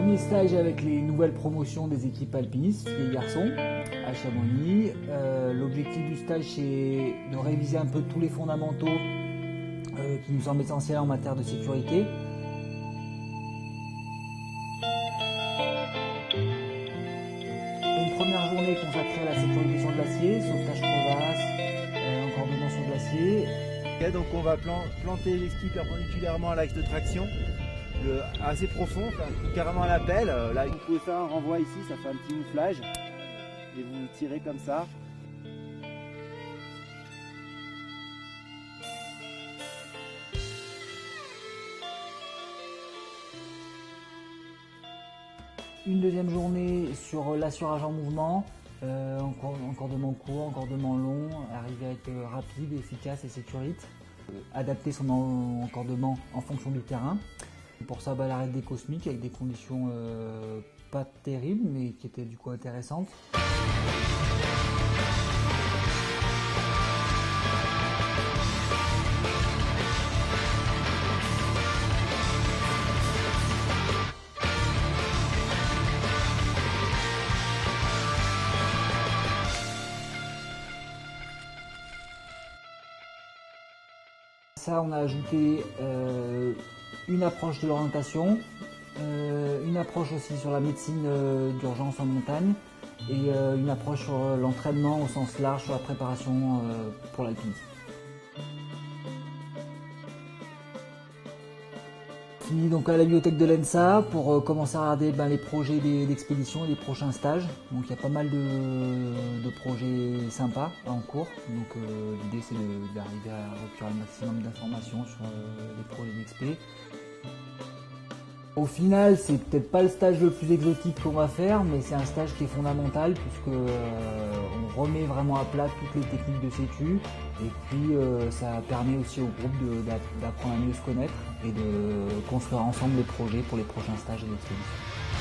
Premier stage avec les nouvelles promotions des équipes alpinistes, les garçons, à Chamonix. Euh, l'objectif du stage, c'est de réviser un peu tous les fondamentaux euh, qui nous semblent essentiels en matière de sécurité. Une première journée consacrée à la sécurité sur glacier, sauvetage crevasse, euh, encordement sur glacier. donc on va planter les skis perpendiculairement à l'axe de traction assez profond, carrément à la pelle. Euh, là, vous pouvez faire un renvoi ici, ça fait un petit mouflage. Et vous tirez comme ça. Une deuxième journée sur l'assurage en mouvement, euh, encordement court, encordement long, arriver à être euh, rapide, efficace et sécurite. Euh, adapter son encordement en fonction du terrain. Pour ça, bah, l'arrêt des cosmiques avec des conditions euh, pas terribles, mais qui étaient du coup intéressantes. Ça, on a ajouté euh, une approche de l'orientation, euh, une approche aussi sur la médecine euh, d'urgence en montagne et une approche sur l'entraînement au sens large, sur la préparation pour l'alpinisme. Fini donc à la bibliothèque de l'ENSA pour commencer à regarder ben, les projets d'expédition et les prochains stages. Donc il y a pas mal de, projets sympas en cours. Donc l'idée c'est d'arriver à récupérer le maximum d'informations sur les projets d'expé. Au final, c'est peut-être pas le stage le plus exotique qu'on va faire, mais c'est un stage qui est fondamental puisque euh, on remet vraiment à plat toutes les techniques de sécu et puis euh, ça permet aussi au groupe d'apprendre à mieux se connaître et de construire ensemble les projets pour les prochains stages et expéditions.